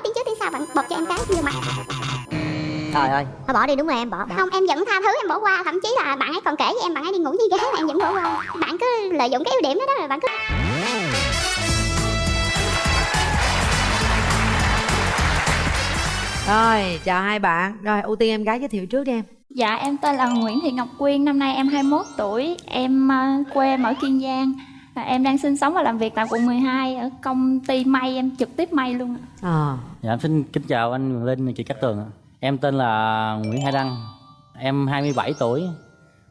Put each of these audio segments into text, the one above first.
nói tiếng trước tiếng sau bạn bột cho em cái vô mặt trời ơi. Thôi bỏ đi đúng rồi em bỏ, bỏ. không em vẫn tha thứ em bỏ qua. Thậm chí là bạn ấy còn kể với em bạn ấy đi ngủ với gái mà em vẫn bỏ qua. Bạn cứ lợi dụng cái ưu điểm đó đó rồi bạn cứ rồi chào hai bạn. Rồi ưu tiên em gái giới thiệu trước đi em. Dạ em tên là Nguyễn Thị Ngọc Quyên, năm nay em 21 tuổi, em uh, quê ở Kiên Giang. Và em đang sinh sống và làm việc tại quận 12 ở công ty may, em trực tiếp may luôn. ạ. ờ Dạ, em xin kính chào anh Linh, chị Cát Tường ạ. Em tên là Nguyễn Hải Đăng, em 27 tuổi,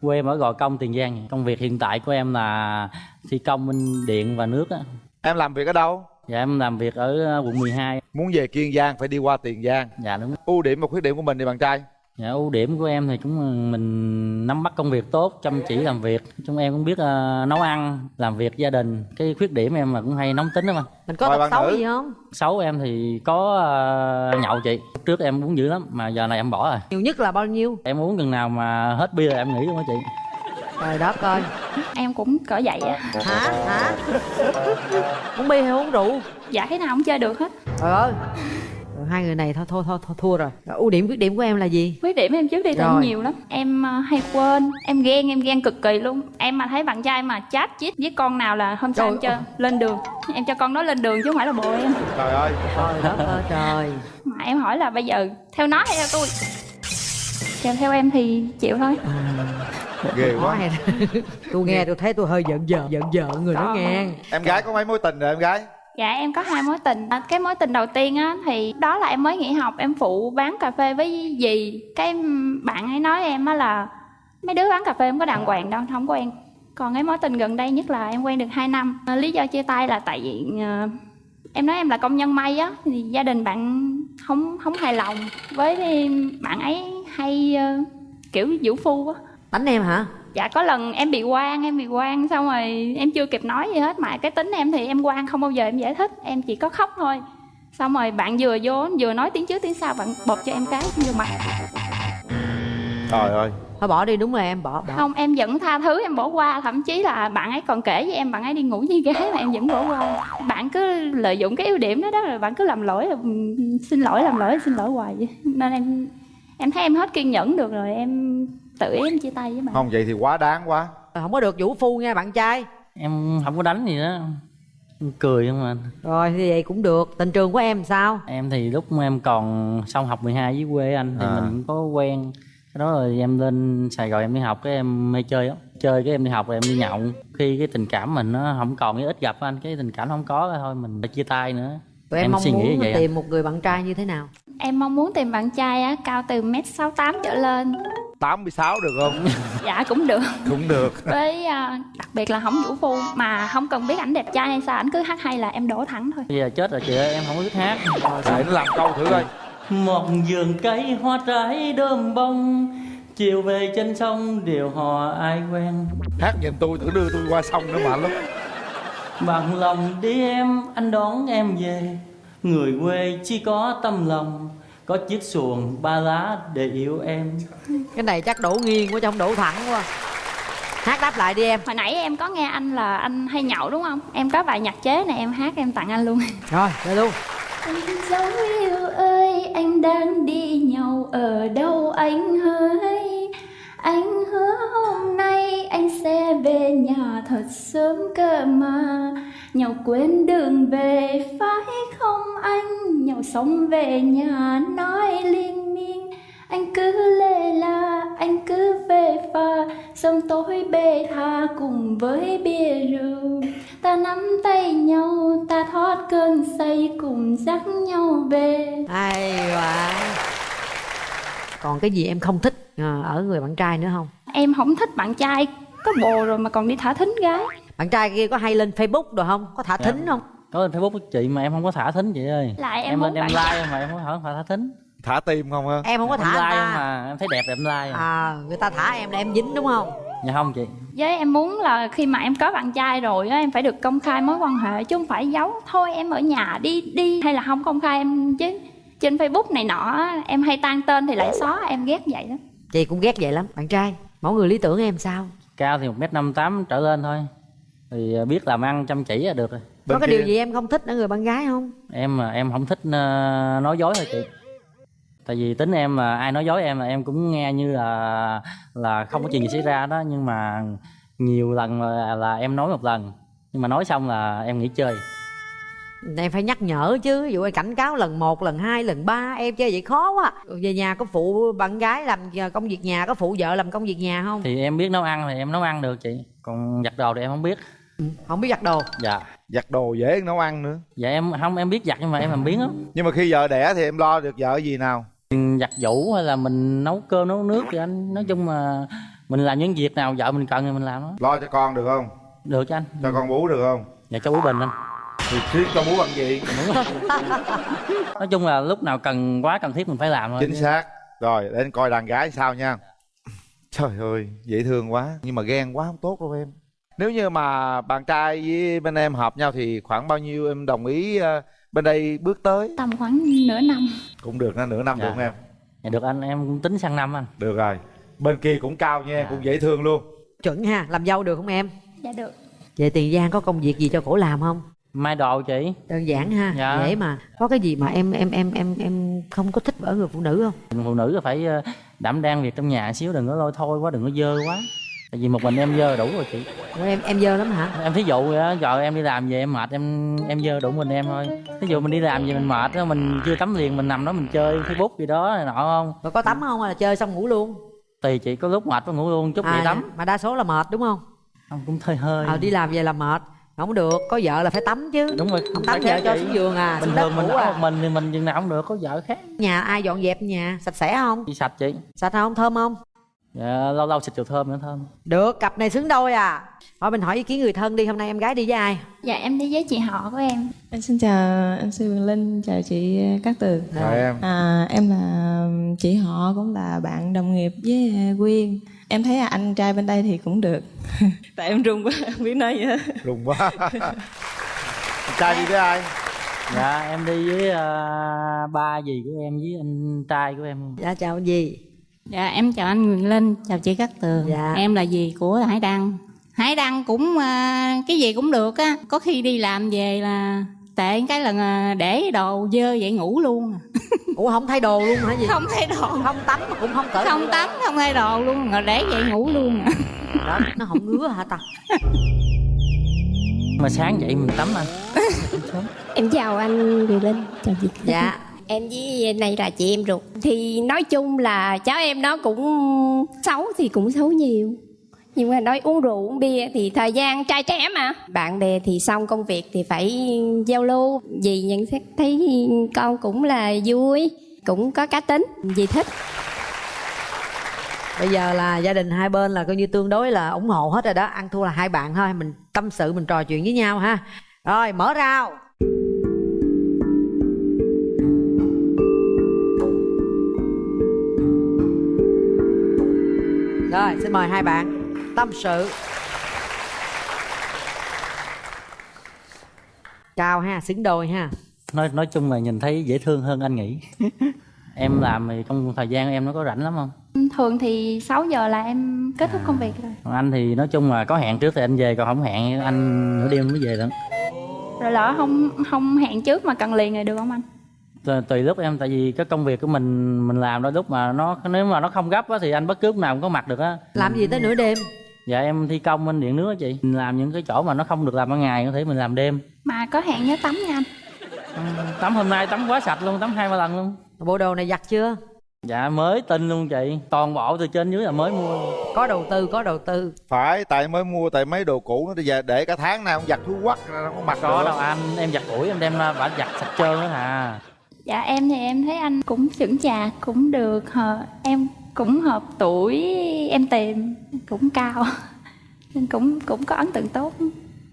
quê em ở Gò Công, Tiền Giang. Công việc hiện tại của em là thi công bên điện và nước á. Em làm việc ở đâu? Dạ, em làm việc ở quận 12. Muốn về Kiên Giang phải đi qua Tiền Giang. Dạ đúng. Ưu điểm và khuyết điểm của mình thì bạn trai. Dạ, ưu điểm của em thì cũng mình nắm bắt công việc tốt, chăm chỉ làm việc. Chúng em cũng biết ờ, nấu ăn, làm việc gia đình. Cái khuyết điểm em là cũng hay nóng tính đó mà. mình có tật xấu nữ. gì không Xấu em thì có ờ, nhậu chị. Trước em uống dữ lắm, mà giờ này em bỏ rồi. nhiều nhất là bao nhiêu Em uống chừng nào mà hết bia là em nghỉ luôn á chị. trời đất ơi Em cũng cỡ vậy á. hả hả uống bia hay uống rượu Dạ cái nào cũng chơi được hết. trời ơi Rồi, hai người này thôi thôi thôi, thôi thua rồi Rồi, ưu điểm khuyết điểm của em là gì Khuyết điểm em trước đi Rồi. em nhiều lắm. Em uh, hay quên, em ghen, em ghen cực kỳ luôn. Em mà thấy bạn trai mà chat chít với con nào là hôm sau Trời em cho lên đường. Em cho con đó lên đường chứ không phải là bồ em. Trời ơi. trời đất ơi trời Mà em hỏi là bây giờ theo nó hay theo tôi? Theo theo em thì chịu thôi. Ghê Khó quá. hay tôi nghe tôi thấy tôi hơi giận giận giận giận người đó Có. nghe Em gái có mấy mối tình rồi em gái? Dạ em có hai mối tình. À, cái mối tình đầu tiên á, thì đó là em mới nghỉ học, Em phụ bán cà phê với dì. Cái bạn ấy nói em á là Mấy đứa bán cà phê không có đàng hoàng đâu, Không quen. Còn cái mối tình gần đây nhất là em quen được 2 năm. À, lý do chia tay là tại vì à, Em nói em là công nhân may á, Thì gia đình bạn không không hài lòng Với bạn ấy hay ờ, kiểu vũ phu á. Đánh em hả? Dạ có lần em bị quan em bị quan xong rồi em chưa kịp nói gì hết. Mà cái tính em thì em quan không bao giờ em giải thích em chỉ có khóc thôi. Xong rồi bạn vừa vô vừa nói tiếng trước tiếng sau bạn bột cho em cái vô mặt. Trời ơi. thôi bỏ đi đúng rồi em bỏ bỏ. Không em vẫn tha thứ em bỏ qua. Thậm chí là bạn ấy còn kể với em bạn ấy đi ngủ với gái mà em vẫn bỏ qua. Bạn cứ lợi dụng cái ưu điểm đó đó rồi bạn cứ làm lỗi là xin lỗi làm lỗi xin lỗi hoài vậy. Nên em em thấy em hết kiên nhẫn được rồi em tự ý em chia tay với bạn Không vậy thì quá đáng quá. không có được vũ phu nha bạn trai Em không có đánh gì đó. Em cười không mà. rồi thì vậy cũng được tình trường của em sao Em thì lúc em còn xong học 12 với quê anh thì À. mình cũng có quen. Cái đó rồi em lên Sài Gòn em đi học cái em mê chơi lắm. Chơi cái em đi học rồi em đi nhậu. Khi cái tình cảm mình nó không còn cái ít gặp anh, cái tình cảm không có thôi mình phải chia tay nữa. tụi em, Em mong suy nghĩ muốn vậy à? tìm một người bạn trai như thế nào Em mong muốn tìm bạn trai á, cao từ mét sáu tám trở lên 86 được không? Dạ cũng được Cũng được. Với à, đặc biệt là không vũ phu Mà không cần biết ảnh đẹp trai hay sao Ảnh cứ hát hay là em đổ thẳng thôi Bây giờ chết rồi chị ơi, em không có biết hát. Để nó làm câu thử coi. Một vườn cây hoa trái đơm bông Chiều về trên sông điều hò ai quen Hát nhìn tôi thử đưa tôi qua sông nữa mạnh lắm. Bằng lòng đi em, anh đón em về Người quê chỉ có tâm lòng Có chiếc xuồng ba lá để yêu em. Cái này chắc đổ nghiêng quá trong đổ thẳng quá. Hát đáp lại đi em. Hồi nãy em có nghe anh là anh hay nhậu đúng không? Em có bài nhạc chế này em hát em tặng anh luôn. Rồi đây luôn. Anh dấu yêu ơi anh đang đi nhậu ở đâu anh hỡi? Anh hứa hôm nay anh sẽ về nhà thật sớm cơ mà. Nhậu quên đường về phải không anh Nhậu xong về nhà nói liên miên. Anh cứ lê la anh cứ về pha. Xong tối bê tha cùng với bia rượu. Ta nắm tay nhau ta thoát cơn say cùng dắt nhau về. Hay quá. Còn cái gì em không thích ờ, ở người bạn trai nữa không? Em không thích bạn trai. Có bồ rồi mà còn đi thả thính gái. Bạn trai kia có hay lên facebook rồi không? Có thả thính không Có lên Facebook của chị mà em không có thả thính chị ơi. Lại em Em lên em like mà em không thả, thả thính. Thả tim không ha? em không có Em thả like ta. mà em thấy đẹp thì em like. À. à người ta thả em là em dính đúng không? Dạ không chị. Với em muốn là khi mà em có bạn trai rồi á em phải được công khai mối quan hệ chứ không phải giấu. Thôi em ở nhà đi đi hay là không công khai em chứ. Trên facebook này nọ á, em hay tan tên thì lại xóa em ghét vậy đó chị cũng ghét vậy lắm bạn trai. Mẫu người lý tưởng em sao? Cao thì 1m58 trở lên thôi. Thì biết làm ăn chăm chỉ là được rồi có cái kia- điều gì em không thích ở người bạn gái không? Em mà em không thích ờ, nói dối thôi chị. Tại vì tính em là ai nói dối em là em cũng nghe như là là không có chuyện gì xảy ra đó. Nhưng mà nhiều lần là, là em nói một lần. Nhưng mà nói xong là em nghỉ chơi. Em phải nhắc nhở chứ. Ví dụ em cảnh cáo lần một lần hai lần ba em chơi vậy khó quá. Về nhà có phụ bạn gái làm công việc nhà có phụ vợ làm công việc nhà không? Thì em biết nấu ăn thì em nấu ăn được chị. Còn giặt đồ thì em không biết không biết giặt đồ. Dạ. Giặt đồ dễ nấu ăn nữa. Dạ em không em biết giặt nhưng mà em làm biến lắm nhưng mà khi vợ đẻ thì em lo được vợ gì nào? Giặt giũ hay là mình nấu cơm nấu nước thì anh nói chung là mình làm những việc nào vợ mình cần thì mình làm đó. Lo cho con được không? Được cho anh. Cho con bú được không? Dạ cho bú bình anh. Thì riêng cho bú bằng gì? Nói chung là lúc nào cần quá cần thiết mình phải làm thôi. Chính xác. Rồi để anh coi đàn gái sao nha. Trời ơi dễ thương quá. Nhưng mà ghen quá không tốt đâu em nếu như mà bạn trai với bên em hợp nhau thì khoảng bao nhiêu em đồng ý ờ, bên đây bước tới? Tầm khoảng nửa năm. Cũng được na nửa năm Dạ. được không em? Dạ được anh em cũng tính sang năm anh. Được rồi. Bên kia cũng cao nha Dạ. cũng dễ thương luôn. Chuẩn ha làm dâu được không em? Dạ được. Về tiền giang có công việc gì cho cổ làm không? Mai đồ chị. Đơn giản ha Dạ. dễ mà. Có cái gì mà em em em em em không có thích ở người phụ nữ không? Phụ nữ phải ờ, đảm đang việc trong nhà xíu đừng có lôi thôi quá đừng có dơ quá tại vì một mình em dơ đủ rồi chị. Ủa, em em dơ lắm hả? Em thí dụ giờ em đi làm về em mệt em em dơ đủ mình em thôi. Thí dụ mình đi làm về mình mệt á mình chưa tắm liền mình nằm đó mình chơi facebook gì đó này nọ không? Rồi có tắm không hay là chơi xong ngủ luôn? Tùy chị có lúc mệt có ngủ luôn chút À, vậy tắm. mà đa số là mệt đúng không? Không cũng hơi hơi. Ờ đi làm về là mệt không được có vợ là phải tắm chứ. Đúng rồi không tắm vợ cho xuống giường à bình thường mình ngủ ở à. một mình thì mình chừng nào không được có vợ khác. Nhà ai dọn dẹp nhà sạch sẽ không? Chị sạch chị. Sạch không thơm không dạ, lâu lâu xịt dầu thơm nữa thơm được cặp này xứng đôi à. Thôi mình hỏi ý kiến người thân đi hôm nay em gái đi với ai? Dạ em đi với chị họ của em. Em xin chào anh Sư Quyền Linh, chào chị Cát Tường. rồi. em. À, em là chị họ cũng là bạn đồng nghiệp với Quyên. Em thấy anh trai bên đây thì cũng được. Tại em run quá, không biết nói gì hết. lùng quá. Trai đi với ai? Dạ em đi với ờ, ba dì của em với anh trai của em. Dạ chào gì Dạ em chào anh Nguyễn Linh, chào chị Cát Tường. Dạ. Em là dì của Hải Đăng. Hải Đăng cũng à, cái gì cũng được á, có khi đi làm về là tệ cái lần à, để đồ dơ vậy ngủ luôn. à. ủa không thay đồ luôn hả gì Không thay đồ, không tắm mà cũng không cởi không tắm, không thay đồ luôn, rồi để vậy ngủ luôn. đó nó không ngứa hả ta mà sáng dậy mình tắm anh Em chào anh Quyền Linh, chào chị. dạ Em với này là chị em ruột. Thì nói chung là cháu em nó cũng xấu thì cũng xấu nhiều. Nhưng mà nói uống rượu uống bia thì thời gian trai trẻ mà. Bạn bè thì xong công việc thì phải giao lưu. vì nhận xét thấy con cũng là vui, cũng có cá tính, vì thích. bây giờ là gia đình hai bên là coi như tương đối là ủng hộ hết rồi đó ăn thua là hai bạn thôi mình tâm sự mình trò chuyện với nhau ha rồi mở rào rồi xin mời hai bạn. Tâm sự. Cao ha xứng đôi ha. Nói nói chung là nhìn thấy dễ thương hơn anh nghĩ. Em làm thì trong thời gian em nó có rảnh lắm không? Thường thì 6 giờ là em kết thúc công việc rồi. Còn anh thì nói chung là có hẹn trước thì anh về còn không hẹn anh nửa đêm mới về nữa rồi lỡ không không hẹn trước mà cần liền rồi được không anh tùy, lúc em tại vì cái công việc của mình mình làm đôi lúc mà nó nếu mà nó không gấp á thì anh bất cứ lúc nào cũng có mặt được á. Làm gì tới nửa đêm? Dạ em thi công anh điện nước á chị. Mình làm những cái chỗ mà nó không được làm ban ngày có thể mình làm đêm. Mà có hẹn nhớ tắm nha anh. Ừ, tắm hôm nay tắm quá sạch luôn tắm hai ba lần luôn. Bộ đồ này giặt chưa? Dạ mới tinh luôn chị. Toàn bộ từ trên dưới là mới mua. Có đầu tư có đầu tư. Phải tại mới mua tại mấy đồ cũ nó bây giờ để cả tháng nay không giặt thú quắc ra nó không mặc có được. đâu anh em giặt ủi em đem ra bả giặt sạch trơn đó à dạ em thì em thấy anh cũng chững chạc cũng được hờ, em cũng hợp tuổi em tìm cũng cao nên cũng cũng có ấn tượng tốt.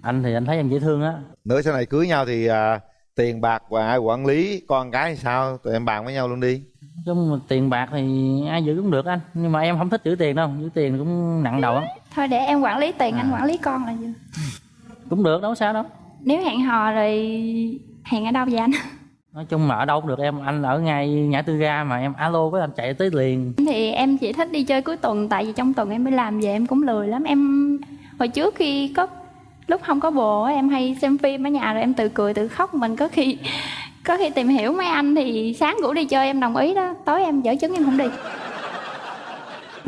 Anh thì anh thấy em dễ thương á. Nữa sau này cưới nhau thì à, tiền bạc và ai quản lý con cái thì sao? Tụi em bàn với nhau luôn đi. Chung mà tiền bạc thì ai giữ cũng được anh nhưng mà em không thích giữ tiền đâu giữ tiền cũng nặng đầu lắm. Thôi để em quản lý tiền À. anh quản lý con là vừa cũng được đâu có sao đâu. Nếu hẹn hò rồi hẹn ở đâu vậy anh nói chung mà ở đâu cũng được, em, anh ở ngay ngã tư ga mà em, alo với anh chạy tới liền. Thì em chỉ thích đi chơi cuối tuần, tại vì trong tuần em đi làm về em cũng lười lắm. Em, hồi trước khi có, lúc không có bồ em hay xem phim ở nhà rồi em tự cười, tự khóc. Mình có khi có khi tìm hiểu mấy anh thì sáng ngủ đi chơi, em đồng ý đó. Tối em dở chứng em không đi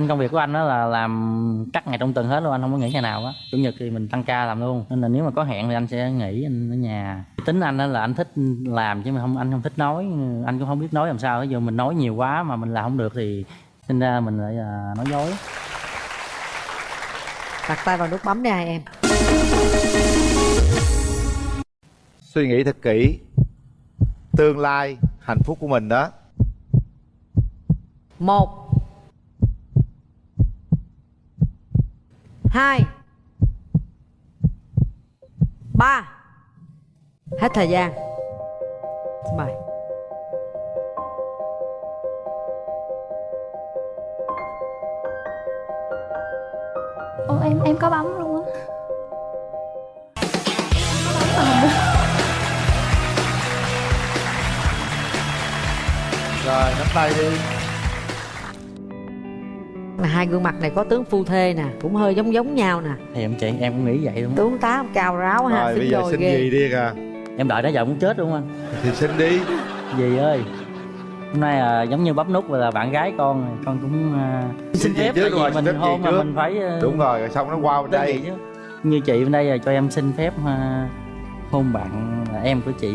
công việc của anh đó là làm cắt ngày trong tuần hết luôn anh không có nghỉ ngày nào á. Chủ nhật thì mình tăng ca làm luôn nên là nếu mà có hẹn thì anh sẽ nghỉ anh ở nhà. Tính anh đó là anh thích làm chứ mà không anh không thích nói anh cũng không biết nói làm sao. Ví dụ mình nói nhiều quá mà mình làm không được thì sinh ra mình lại là nói dối. Đặt tay vào nút bấm đi hai em. Suy nghĩ thật kỹ. Tương lai hạnh phúc của mình đó. Một hai. Ba. Hết thời gian. Xin mời. Ô em em có bấm luôn á. Rồi nắm tay đi Mà hai gương mặt này có tướng phu thê nè cũng hơi giống giống nhau nè. Thì em chị em cũng nghĩ vậy luôn tướng tá cao ráo ha rồi bây giờ xin ghê. gì đi kìa em đợi đó giờ muốn chết luôn anh? Thì xin đi. Dì ơi? Hôm nay là giống như bấm nút là bạn gái con con cũng uh, Xin tại vì rồi, mình phép hôn mà mình phải uh, đúng rồi rồi xong nó qua bên đây. chứ. Như chị bên đây là cho em xin phép uh, hôn bạn là em của chị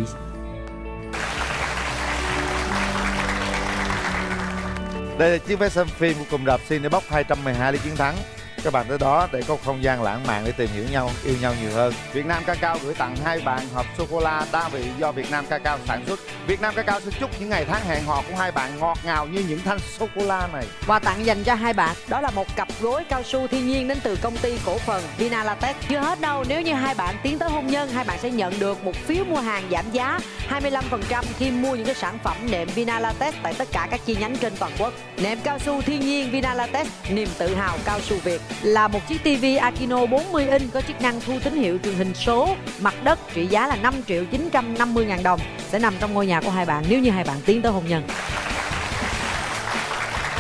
Đây là chiếc vé xem phim của cùng để bóc 212 lý chiến thắng các bạn tới đó để có không gian lãng mạn để tìm hiểu nhau, yêu nhau nhiều hơn. Việt Nam Cacao gửi tặng hai bạn hộp sô cô la đa vị do Việt Nam Cacao sản xuất. Việt Nam Cacao xin chúc những ngày tháng hẹn hò của hai bạn ngọt ngào như những thanh sô cô la này. Quà tặng dành cho hai bạn đó là một cặp gối cao su thiên nhiên đến từ công ty cổ phần Vina Latex. Chưa hết đâu, nếu như hai bạn tiến tới hôn nhân, hai bạn sẽ nhận được một phiếu mua hàng giảm giá 25% khi mua những cái sản phẩm nệm Vina Latex tại tất cả các chi nhánh trên toàn quốc. Nệm cao su thiên nhiên Vina Latex, niềm tự hào cao su Việt là một chiếc TV Akino 40 inch có chức năng thu tín hiệu truyền hình số, mặt đất trị giá là 5 triệu 950 ngàn đồng sẽ nằm trong ngôi nhà của hai bạn, nếu như hai bạn tiến tới hôn nhân.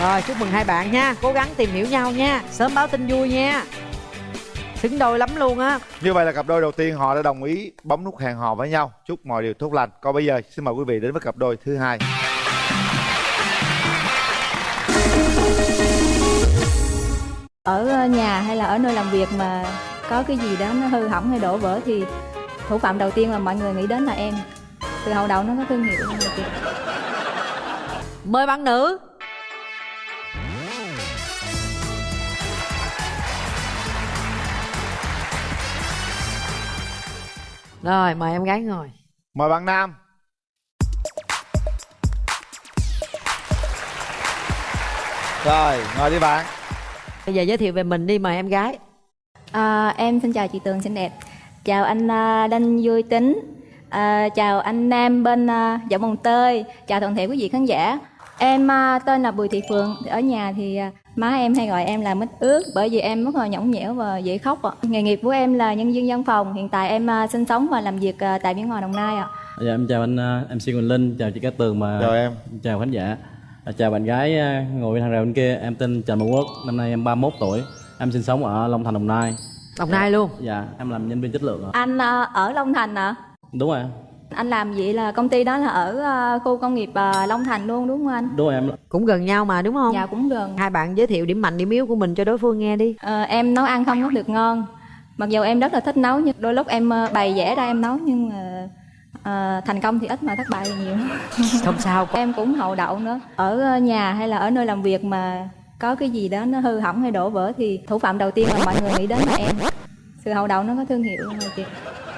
Rồi, chúc mừng hai bạn nha Cố gắng tìm hiểu nhau nha Sớm báo tin vui nha Xứng đôi lắm luôn á Như vậy là cặp đôi đầu tiên họ đã đồng ý bấm nút hẹn hò với nhau. Chúc mọi điều tốt lành. Còn bây giờ, xin mời quý vị đến với cặp đôi thứ hai. Ở ờ, nhà hay là ở nơi làm việc mà có cái gì đó nó hư hỏng hay đổ vỡ thì thủ phạm đầu tiên mà mọi người nghĩ đến là em từ hậu đầu nó có thương hiệu mà chị Mời bạn nữ Rồi mời em gái ngồi Mời bạn nam. Rồi, ngồi đi bạn. Bây giờ giới thiệu về mình đi mời em gái. À, em xin chào chị Tường xinh đẹp. Chào anh à, Đinh Vui Tính. À, Chào anh Nam bên à, Dạo Mồng Tơi. Chào toàn thể quý vị khán giả. Em à, tên là Bùi Thị Phượng. Ở nhà thì má em hay gọi em là mít ướt Bởi vì em rất là nhõng nhẽo và dễ khóc ạ. Nghề nghiệp của em là nhân viên văn phòng. Hiện tại em sinh sống và làm việc tại Biên Hòa Đồng Nai ạ. Dạ em chào anh MC Quỳnh Linh, chào chị Cát Tường mà Chào em. chào khán giả. À, chào bạn gái uh, ngồi bên hàng rào bên kia, em tên Trần Văn Quốc, năm nay em 31 tuổi. Em sinh sống ở Long Thành Đồng Nai. Đồng Nai luôn Dạ, em làm nhân viên chất lượng ạ. Anh à, ở Long Thành ạ Đúng rồi. Anh làm vậy là công ty đó là ở à, khu công nghiệp à, Long Thành luôn đúng không anh? Đúng rồi em. Cũng gần nhau mà đúng không Dạ cũng gần Hai bạn giới thiệu điểm mạnh điểm yếu của mình cho đối phương nghe đi Ờ, em nấu ăn không có được ngon mặc dù em rất là thích nấu nhưng đôi lúc em bày vẽ ra em nấu nhưng mà ờ, thành công thì ít mà thất bại thì nhiều. Không sao em cũng hậu đậu nữa. Ở ờ, nhà hay là ở nơi làm việc mà có cái gì đó nó hư hỏng hay đổ vỡ thì thủ phạm đầu tiên mà mọi người nghĩ đến là em. Sự hậu đậu nó có thương hiệu mà chị?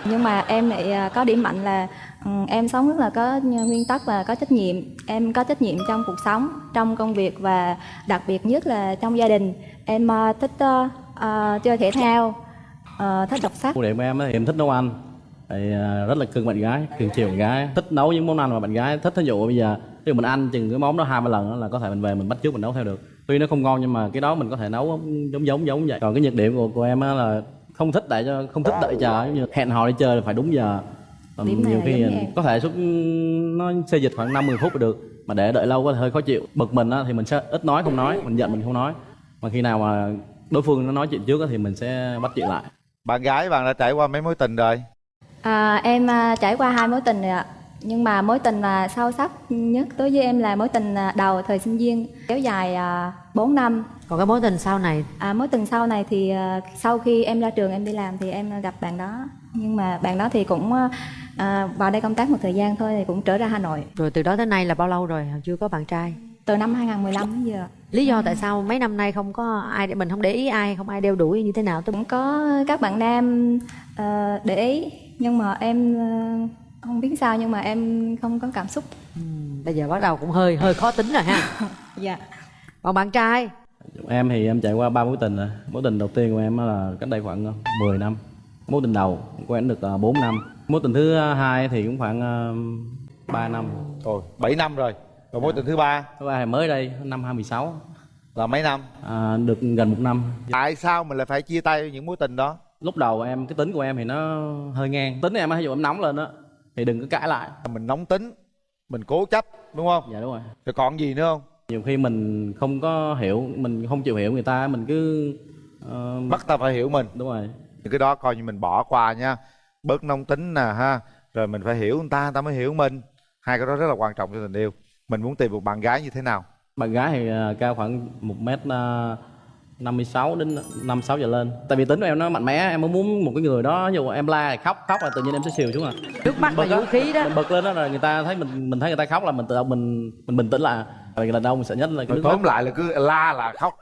Nhưng mà em lại ờ, có điểm mạnh là ừ, em sống rất là có nguyên tắc và có trách nhiệm. Em có trách nhiệm trong cuộc sống trong công việc và đặc biệt nhất là trong gia đình. Em thích ờ, ờ, chơi thể thao ờ, thích đọc sách. Ưu điểm của em thì em thích nấu ăn. Thì uh, rất là cưng bạn gái, cưng chiều bạn gái. Thích nấu những món ăn mà bạn gái thích. Thí dụ bây giờ ví dụ mình ăn chừng cái món đó hai ba lần là có thể mình về mình bắt chước mình nấu theo được. Tuy nó không ngon nhưng mà cái đó mình có thể nấu giống giống giống vậy. Còn cái nhược điểm của của em á là không thích đợi cho không thích đợi chờ như hẹn hò đi chơi là phải đúng giờ. Này nhiều khi có thể suốt nó xê dịch khoảng 50 phút là được mà để đợi lâu có thể hơi khó chịu bực mình á, thì mình sẽ ít nói không nói mình giận mình không nói mà khi nào mà đối phương nó nói chuyện trước á, thì mình sẽ bắt chuyện lại bạn gái bạn đã trải qua mấy mối tình rồi À, em à, trải qua hai mối tình rồi ạ. Nhưng mà mối tình là sâu sắc nhất đối với em là mối tình à, đầu thời sinh viên kéo dài à, 4 năm. còn cái mối tình sau này À, mối tình sau này thì à, sau khi em ra trường em đi làm thì em gặp bạn đó. Nhưng mà bạn đó thì cũng à, à, vào đây công tác một thời gian thôi thì cũng trở ra Hà Nội. rồi từ đó tới nay là bao lâu rồi chưa có bạn trai Từ năm 2015 đến giờ. lý do tại sao mấy năm nay không có ai để mình không để ý ai không ai đeo đuổi như thế nào tôi Cũng có các bạn nam à, để ý nhưng mà em à, không biết sao nhưng mà em không có cảm xúc. bây giờ bắt đầu cũng hơi hơi khó tính rồi ha. Dạ. còn bạn trai? Em thì em trải qua ba mối tình rồi. Mối tình đầu tiên của em là cách đây khoảng ờ, 10 năm. Mối tình đầu của em được ờ, 4 năm. Mối tình thứ hai thì cũng khoảng uh, 3 năm. Ôi, 7 năm rồi. Rồi mối tình thứ ba? Thứ ba thì mới đây năm 2016 là mấy năm? À, được gần một năm. Tại sao mình lại phải chia tay những mối tình đó lúc đầu em cái tính của em thì nó hơi ngang. Tính em á ví dụ em nóng lên á thì đừng có cãi lại. Mình nóng tính Mình cố chấp đúng không? Dạ đúng rồi. Rồi còn gì nữa không? Nhiều khi mình không có hiểu mình không chịu hiểu người ta mình cứ ờ, Bắt ta phải hiểu mình. Đúng rồi. Những cái đó coi như mình bỏ qua nha. Bớt nóng tính nè ha. Rồi mình phải hiểu người ta, người ta mới hiểu mình. Hai cái đó rất là quan trọng cho tình yêu. Mình muốn tìm một bạn gái như thế nào? Bạn gái thì ờ, cao khoảng một mét ờ, 56 đến 56 giờ lên. Tại vì tính của em nó mạnh mẽ em mới muốn một cái người đó ví dụ em la thì khóc khóc là tự nhiên em sẽ xìu xuống à. Nước mắt là á, vũ khí đó. mình bật lên đó là người ta thấy mình mình thấy người ta khóc là mình tự động mình mình bình tĩnh lại. Rồi lần đầu mình sợ nhất là cái tóm lại là cứ la là khóc.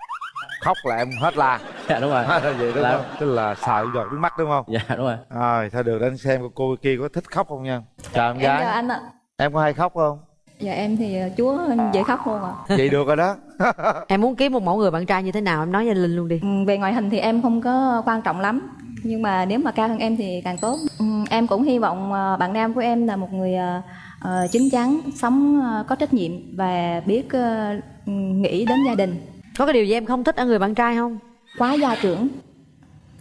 Khóc là em hết la. Dạ đúng rồi. Vậy đúng Là- không? Tức là sợ giọt nước mắt đúng không? Dạ đúng rồi. Rồi thôi được anh xem cô, cô kia có thích khóc không nha. Chào em Em chào gái anh ạ. em có hay khóc không Dạ em thì à, chúa dễ khóc luôn ạ. vậy được rồi đó em muốn kiếm một mẫu người bạn trai như thế nào em nói với linh luôn đi Ừ, Về ngoại hình thì em không có quan trọng lắm nhưng mà nếu mà cao hơn em thì càng tốt. Ừ, Em cũng hy vọng à, bạn nam của em là một người à, à, chín chắn, sống à, có trách nhiệm và biết à, ừ, nghĩ đến gia đình, có cái điều gì em không thích ở người bạn trai không quá gia trưởng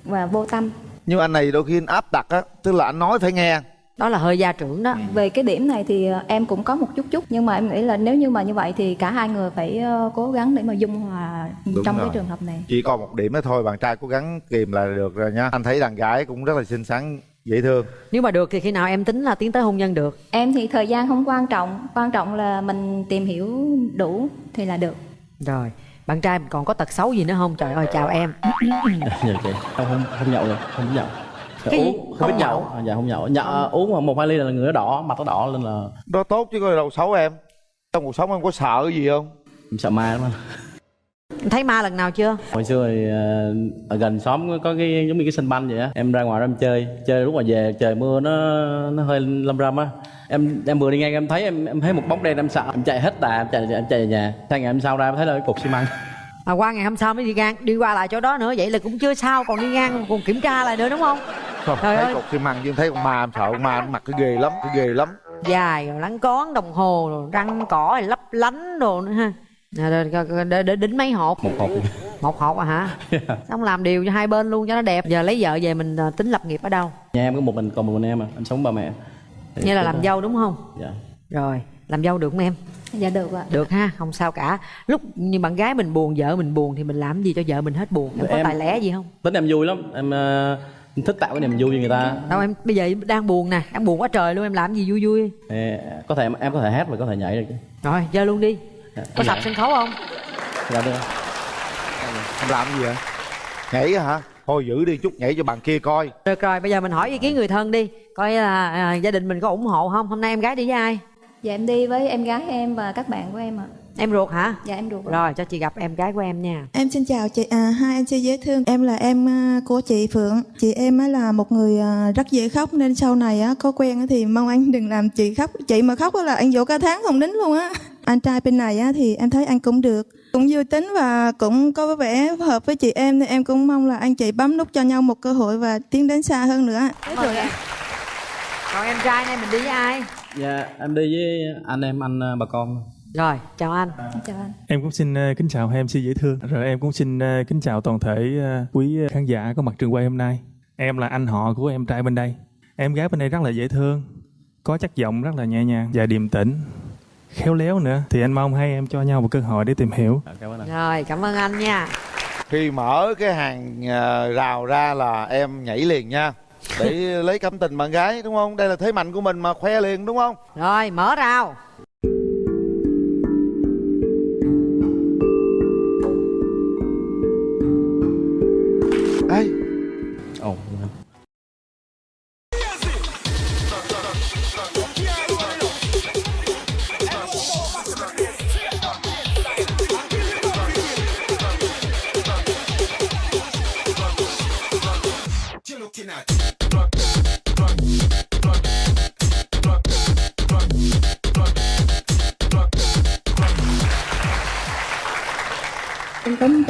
và vô tâm. nhưng anh này đôi khi anh áp đặt á tức là anh nói phải nghe đó là hơi gia trưởng đó. Về cái điểm này thì à, em cũng có một chút chút nhưng mà em nghĩ là nếu như mà như vậy thì cả hai người phải à, cố gắng để mà dung hòa Đúng trong rồi. cái trường hợp này. chỉ còn một điểm đó thôi bạn trai cố gắng kìm là được rồi nha. Anh thấy đàn gái cũng rất là xinh xắn dễ thương. Nếu mà được thì khi nào em tính là tiến tới hôn nhân được? Em thì thời gian không quan trọng, quan trọng là mình tìm hiểu đủ thì là được. rồi bạn trai còn có tật xấu gì nữa không? Trời ơi chào em. Dạ chị không không không nhậu được không nhậu Cái gì? uống không biết nhậu. à, dạ không nhậu. Nhậu uống mà một hai ly là người nó đỏ mặt nó đỏ lên là đó tốt chứ có đâu xấu em. Trong cuộc sống em có sợ cái gì không? Em sợ ma lắm anh. Em thấy ma lần nào chưa? Hồi xưa thì ờ, ở gần xóm có- có cái giống như cái sân banh vậy á. Em ra ngoài đó em chơi. Chơi lúc mà về trời mưa nó nó hơi lâm râm á. Em em vừa đi ngang em thấy em em thấy một bóng đen em sợ. Em chạy hết đà em chạy em chạy về nhà. Sang ngày hôm sau ra em thấy là cái cục xi măng. Mà qua ngày hôm sau mới đi ngang. Đi qua lại chỗ đó nữa vậy là cũng chưa sao. Còn đi ngang còn kiểm tra lại nữa đúng không không Trời thấy ơi. cục xi măng chứ thấy con ma em sợ con ma nó mặc cái ghê lắm cái ghê lắm. Dài rồi lắng cón đồng hồ rồi răng cỏ rồi lấp lánh đồ nữa ha. Nè, để, để, để, để đính mấy hộp. Một hộp. Một hộp à hả? Xong làm điều cho hai bên luôn cho nó đẹp. Giờ lấy vợ về mình à, tính lập nghiệp ở đâu? Nhà em có một mình còn một mình em à em sống ba mẹ. Thì như là làm dâu đúng không? Dạ. Rồi làm dâu được không em? Dạ được ạ. được ha không sao cả. Lúc như bạn gái mình buồn vợ mình buồn thì mình làm gì cho vợ mình hết buồn? Em có Em- tài lẻ gì không? tính em vui lắm. Em ờ, thích tạo cái niềm vui cho người ta. Đâu em bây giờ đang buồn nè đang buồn quá trời luôn em làm gì vui vui. Thì có thể em có thể hát và có thể nhảy được chứ. Rồi chơi luôn đi. Dạ, có em sập sân khấu không? Dạ được. Em làm gì vậy? Nhảy á hả? Thôi giữ đi chút nhảy cho bạn kia coi. Được rồi bây giờ mình hỏi ý kiến người thân đi. Coi là à, gia đình mình có ủng hộ không? Hôm nay em gái đi với ai? Dạ em đi với em gái em và các bạn của em ạ. Em ruột hả Dạ em ạ. rồi cho chị gặp em gái của em nha Em xin chào chị, à, hai anh chị dễ thương. Em là em à, của chị Phượng. Chị em á là một người à, rất dễ khóc nên sau này á, có quen á thì mong anh đừng làm chị khóc. Chị mà khóc á là anh dỗ cả tháng không đính luôn á. Anh trai bên này á thì em thấy anh cũng được. Cũng vui tính và cũng có vẻ hợp với chị em nên em cũng mong là anh chị bấm nút cho nhau một cơ hội và tiến đến xa hơn nữa. rồi em còn em trai này mình đi với ai dạ em đi với anh em anh ờ, bà con rồi chào anh Chào anh. Em cũng xin ờ, kính chào hai MC dễ thương. Rồi em cũng xin ờ, kính chào toàn thể ờ, quý khán giả có mặt trường quay hôm nay. Em là anh họ của em trai bên đây. Em gái bên đây rất là dễ thương, có chất giọng rất là nhẹ nhàng và điềm tĩnh, khéo léo nữa. Thì anh mong hai em cho nhau một cơ hội để tìm hiểu. Dạ, cảm ơn anh rồi cảm ơn anh nha khi mở cái hàng rào ra là em nhảy liền nha để lấy cảm tình bạn gái đúng không đây là thế mạnh của mình mà khoe liền đúng không Rồi mở rào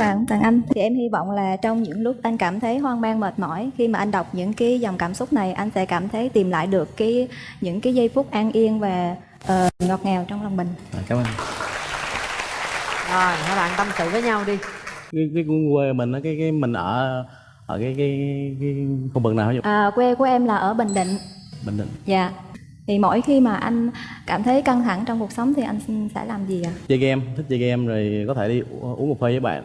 Chào Tàng Anh. Thì em hy vọng là trong những lúc anh cảm thấy hoang mang mệt mỏi Khi mà anh đọc những cái dòng cảm xúc này Anh sẽ cảm thấy tìm lại được cái những cái giây phút an yên và ờ, ngọt ngào trong lòng mình. À, cảm ơn. Rồi hai bạn tâm sự với nhau đi. Cái cái quê mình á cái cái mình ở ở cái cái cái khu vực nào hả à, Quê của em là ở Bình Định. Bình định. Dạ. Thì mỗi khi mà anh cảm thấy căng thẳng trong cuộc sống Thì anh sẽ làm gì ạ? chơi game thích chơi game rồi có thể đi uống một phê với bạn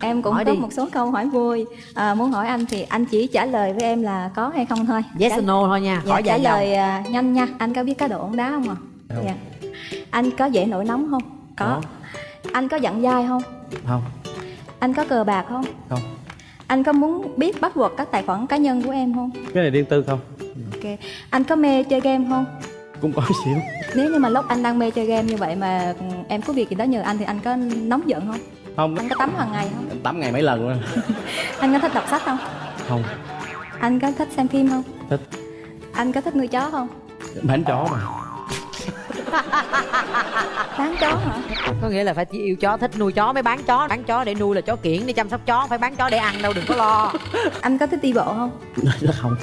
Em cũng Hỏi có đi. một số câu hỏi vui à, Muốn hỏi anh thì anh chỉ trả lời với em là có hay không thôi Yes Trả- or no thôi nha Dạ, Hỏi trả lời à, nhanh nha Anh có biết cá độ bóng đá không ạ? Không. Dạ. Anh có dễ nổi nóng không? Có. Anh có giận dai không? không Anh có cờ bạc không? không Anh có muốn biết bắt buộc các tài khoản cá nhân của em không? cái này riêng tư không Ok. Anh có mê chơi game không? cũng có xíu Nếu như mà lúc anh đang mê chơi game như vậy mà em có việc gì đó nhờ anh thì anh có nóng giận không? Không Anh có tắm hàng ngày không? tắm ngày mấy lần luôn Anh có thích đọc sách không? không Anh có thích xem phim không? thích Anh có thích nuôi chó không? bán chó mà Bán chó hả? Có nghĩa là phải chỉ yêu chó thích nuôi chó mới bán chó Bán chó để nuôi là chó kiển để chăm sóc chó Phải bán chó để ăn đâu đừng có lo Anh có thích đi bộ không? không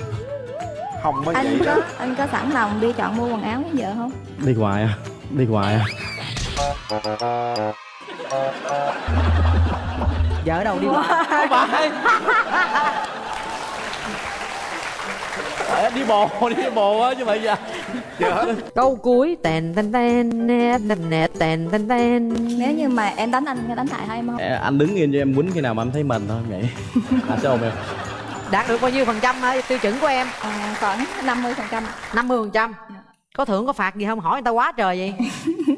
không mới Anh vậy có anh có sẵn lòng đi chọn mua quần áo với vợ không? đi hoài à đi hoài à Vợ ở đâu đi qua Phải. Đi bộ đi bộ á chứ bây giờ. Câu cuối Tèn tèn tèn nè tèn nè tèn tèn tèn. Nếu như mà em đánh anh đánh lại hay không? anh đứng yên cho em quýnh khi nào mà anh thấy mình thôi vậy anh sẽ ôm em Đạt được bao nhiêu phần trăm hả? tiêu chuẩn của em? À, khoảng 50 phần trăm 50 phần trăm. Có thưởng có phạt gì không? Hỏi người ta quá trời vậy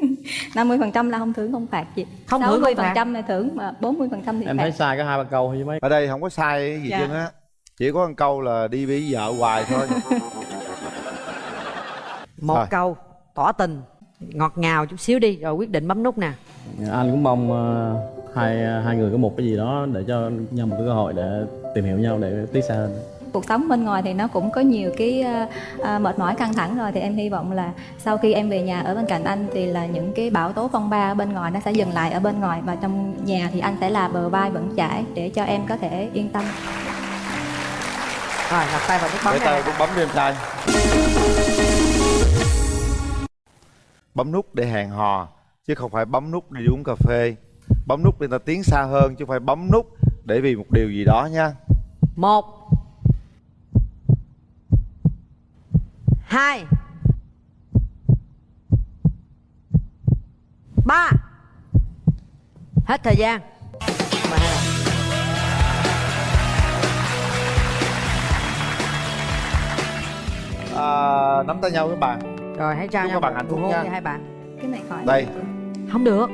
50 phần trăm là không thưởng không phạt gì Không thưởng, không 60 phần phạt. trăm là thưởng mà 40 phần trăm thì em phạt. thấy sai có hai ba câu thôi chứ mấy ở đây không có sai cái gì Dạ. chứ á. Chỉ có một câu là đi với vợ hoài thôi. Một Rồi. câu tỏ tình. Ngọt ngào chút xíu đi Rồi quyết định bấm nút nè. Anh cũng mong ờ, hai hai người có một cái gì đó để cho nhau một cái cơ hội để tìm hiểu nhau để tiến xa hơn cuộc sống bên ngoài thì nó cũng có nhiều cái à, mệt mỏi căng thẳng rồi. Thì em hy vọng là sau khi em về nhà ở bên cạnh anh thì là những cái bão tố phong ba ở bên ngoài nó sẽ dừng lại ở bên ngoài. Và trong nhà thì anh sẽ là bờ vai vững chãi để cho em có thể yên tâm. Rồi đặt tay vào nút bấm để tay cũng bấm đi em trai. Bấm nút để hẹn hò chứ không phải bấm nút đi uống cà phê. Bấm nút để ta tiến xa hơn chứ không phải bấm nút để vì một điều gì đó nha. Một Hai. Ba. Hết thời gian. Hai à, nắm tay nhau các bạn. Rồi hãy trao Chúc nhau các bạn hạnh phúc hôn nha. hai bạn. Cái này khỏi. Đây. Không được.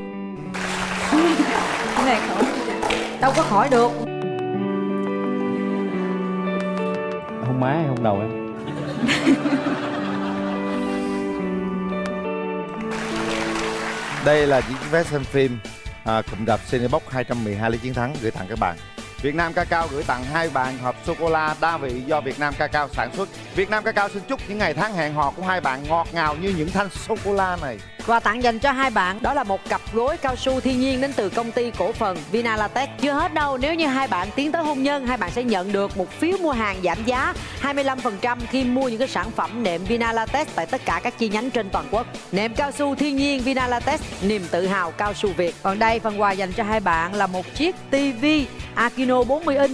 Cái này khỏi. Đâu có khỏi được. Không má không đầu em Đây là chiếc vé xem phim à, cụm rạp Cinebox 212 lý chiến thắng gửi tặng các bạn. Việt Nam Cacao gửi tặng hai bạn hộp sô cô la đa vị do Việt Nam Cacao sản xuất. Việt Nam Cacao xin chúc những ngày tháng hẹn hò của hai bạn ngọt ngào như những thanh sô cô la này. Quà tặng dành cho hai bạn đó là một cặp gối cao su thiên nhiên đến từ công ty cổ phần Vinalatex. Chưa hết đâu, nếu như hai bạn tiến tới hôn nhân, hai bạn sẽ nhận được một phiếu mua hàng giảm giá 25% khi mua những cái sản phẩm nệm Vinalatex tại tất cả các chi nhánh trên toàn quốc. Nệm cao su thiên nhiên Vinalatex, niềm tự hào cao su Việt. Còn đây phần quà dành cho hai bạn là một chiếc TV Akino 40 inch